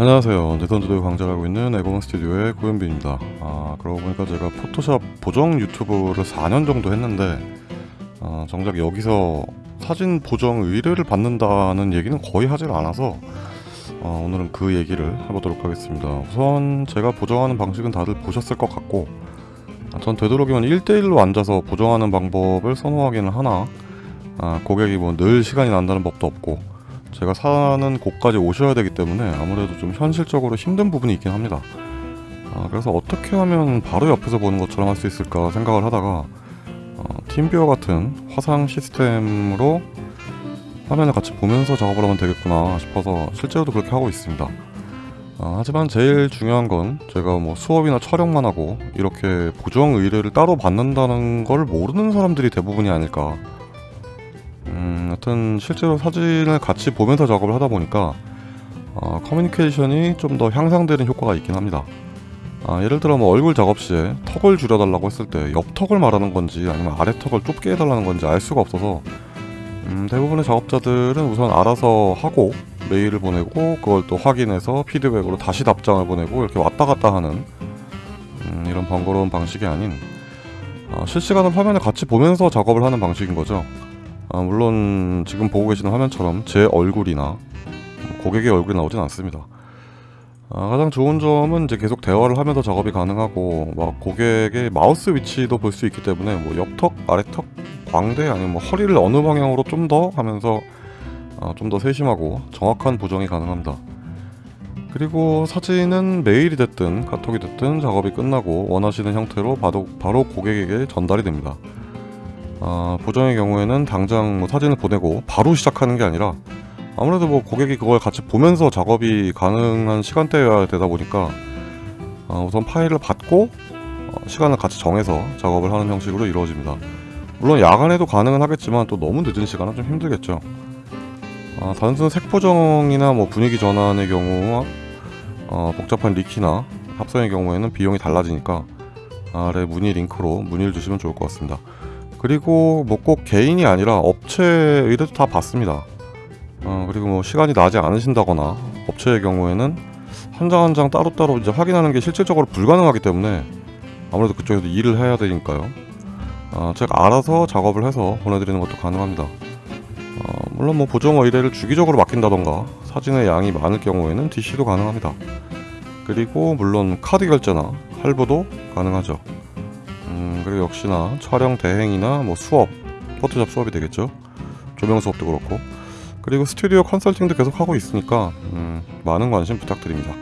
안녕하세요. 내선주도 강좌하고 있는 에고먼 스튜디오의 고현빈입니다. 아, 그러고 보니까 제가 포토샵 보정 유튜브를 4년 정도 했는데 아, 정작 여기서 사진 보정 의뢰를 받는다는 얘기는 거의 하질 않아서 어, 오늘은 그 얘기를 해보도록 하겠습니다. 우선 제가 보정하는 방식은 다들 보셨을 것 같고 아, 전 되도록이면 1대1로 앉아서 보정하는 방법을 선호하기는 하나 아, 고객이 뭐 늘 시간이 난다는 법도 없고 제가 사는 곳까지 오셔야 되기 때문에 아무래도 좀 현실적으로 힘든 부분이 있긴 합니다. 아, 그래서 어떻게 하면 바로 옆에서 보는 것처럼 할 수 있을까 생각을 하다가 어, 팀뷰어 같은 화상 시스템으로 화면을 같이 보면서 작업을 하면 되겠구나 싶어서 실제로도 그렇게 하고 있습니다. 아, 하지만 제일 중요한 건 제가 뭐 수업이나 촬영만 하고 이렇게 보정 의뢰를 따로 받는다는 걸 모르는 사람들이 대부분이 아닐까 여튼 실제로 사진을 같이 보면서 작업을 하다 보니까 어, 커뮤니케이션이 좀 더 향상되는 효과가 있긴 합니다. 아, 예를 들어 뭐 얼굴 작업 시에 턱을 줄여달라고 했을 때 옆턱을 말하는 건지 아니면 아래턱을 좁게 해달라는 건지 알 수가 없어서 음, 대부분의 작업자들은 우선 알아서 하고 메일을 보내고 그걸 또 확인해서 피드백으로 다시 답장을 보내고 이렇게 왔다 갔다 하는 음, 이런 번거로운 방식이 아닌 어, 실시간으로 화면을 같이 보면서 작업을 하는 방식인 거죠. 아, 물론 지금 보고 계시는 화면처럼 제 얼굴이나 고객의 얼굴이 나오진 않습니다. 아, 가장 좋은 점은 이제 계속 대화를 하면서 작업이 가능하고 막 고객의 마우스 위치도 볼 수 있기 때문에 뭐 옆턱, 아래턱, 광대 아니면 뭐 허리를 어느 방향으로 좀 더 하면서 아, 좀더 세심하고 정확한 보정이 가능합니다. 그리고 사진은 메일이 됐든 카톡이 됐든 작업이 끝나고 원하시는 형태로 바로, 바로 고객에게 전달이 됩니다. 아, 보정의 경우에는 당장 뭐 사진을 보내고 바로 시작하는 게 아니라 아무래도 뭐 고객이 그걸 같이 보면서 작업이 가능한 시간대여야 되다 보니까 아, 우선 파일을 받고 어, 시간을 같이 정해서 작업을 하는 형식으로 이루어집니다. 물론 야간에도 가능은 하겠지만 또 너무 늦은 시간은 좀 힘들겠죠. 아, 단순 색 보정이나 뭐 분위기 전환의 경우와 어, 복잡한 리키나 합성의 경우에는 비용이 달라지니까 아래 문의 링크로 문의를 주시면 좋을 것 같습니다. 그리고 뭐 꼭 개인이 아니라 업체 의뢰도 다 받습니다. 어, 그리고 뭐 시간이 나지 않으신다거나 업체의 경우에는 한 장 한 장 따로따로 이제 확인하는 게 실질적으로 불가능하기 때문에 아무래도 그쪽에도 일을 해야 되니까요. 어, 제가 알아서 작업을 해서 보내드리는 것도 가능합니다. 어, 물론 뭐 보정 의뢰를 주기적으로 맡긴다던가 사진의 양이 많을 경우에는 DC도 가능합니다. 그리고 물론 카드 결제나 할부도 가능하죠. 그리고 역시나 촬영 대행이나 뭐 수업 포토샵 수업이 되겠죠? 조명 수업도 그렇고. 그리고 스튜디오 컨설팅도 계속 하고 있으니까 음, 많은 관심 부탁드립니다